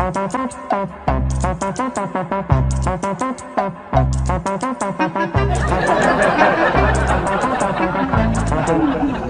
Thank you.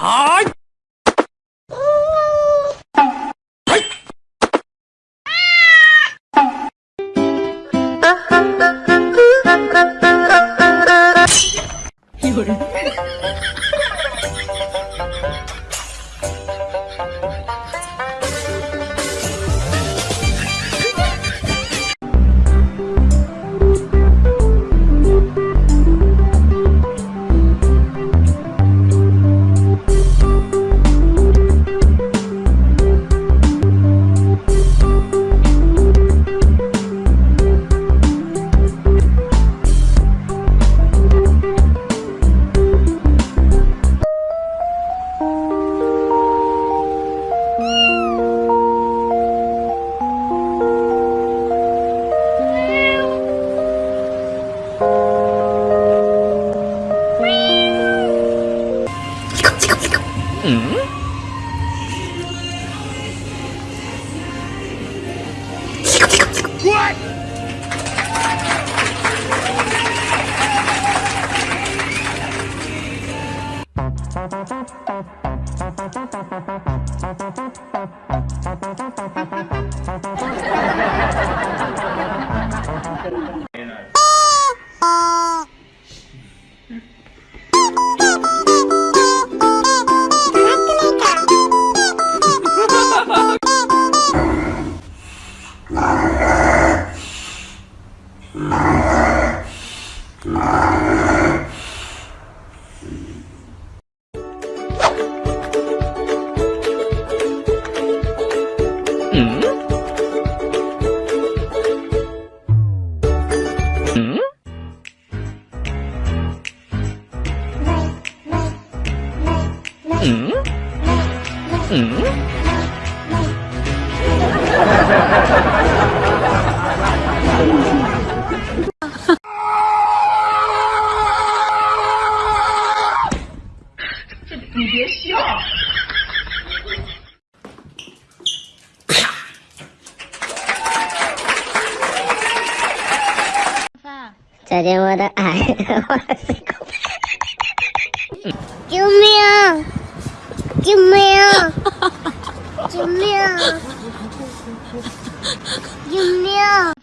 哎 Mm-hmm. 嗯。嗯。嗯。嗯。嗯。嗯。嗯。嗯。再见，我的爱，救命！救命！救命！救命！